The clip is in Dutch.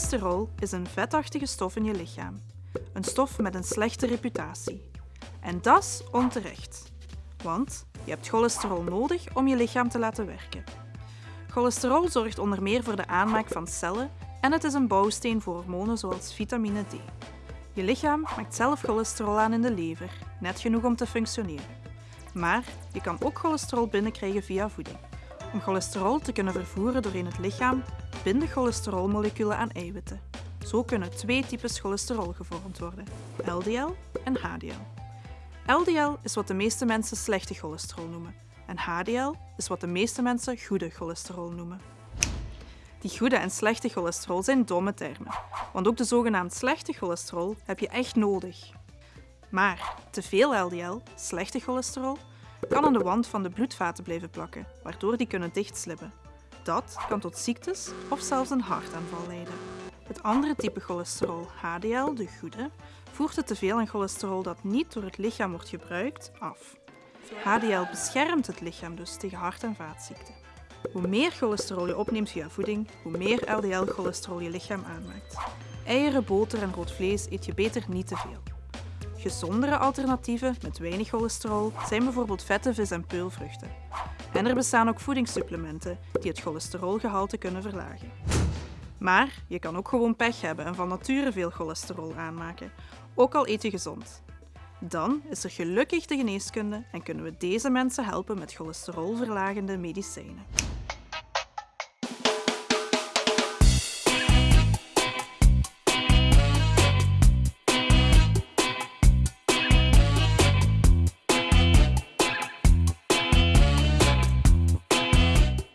Cholesterol is een vetachtige stof in je lichaam. Een stof met een slechte reputatie. En dat is onterecht. Want je hebt cholesterol nodig om je lichaam te laten werken. Cholesterol zorgt onder meer voor de aanmaak van cellen en het is een bouwsteen voor hormonen zoals vitamine D. Je lichaam maakt zelf cholesterol aan in de lever, net genoeg om te functioneren. Maar je kan ook cholesterol binnenkrijgen via voeding. Om cholesterol te kunnen vervoeren doorheen het lichaam binden cholesterolmoleculen aan eiwitten. Zo kunnen twee types cholesterol gevormd worden, LDL en HDL. LDL is wat de meeste mensen slechte cholesterol noemen en HDL is wat de meeste mensen goede cholesterol noemen. Die goede en slechte cholesterol zijn domme termen, want ook de zogenaamd slechte cholesterol heb je echt nodig. Maar te veel LDL, slechte cholesterol, kan aan de wand van de bloedvaten blijven plakken, waardoor die kunnen dichtslippen. Dat kan tot ziektes of zelfs een hartaanval leiden. Het andere type cholesterol, HDL, de goede, voert het teveel aan cholesterol dat niet door het lichaam wordt gebruikt af. HDL beschermt het lichaam dus tegen hart- en vaatziekten. Hoe meer cholesterol je opneemt via voeding, hoe meer LDL-cholesterol je lichaam aanmaakt. Eieren, boter en rood vlees eet je beter niet te veel. Gezondere alternatieven met weinig cholesterol zijn bijvoorbeeld vette vis en peulvruchten. En er bestaan ook voedingssupplementen die het cholesterolgehalte kunnen verlagen. Maar je kan ook gewoon pech hebben en van nature veel cholesterol aanmaken, ook al eet je gezond. Dan is er gelukkig de geneeskunde en kunnen we deze mensen helpen met cholesterolverlagende medicijnen.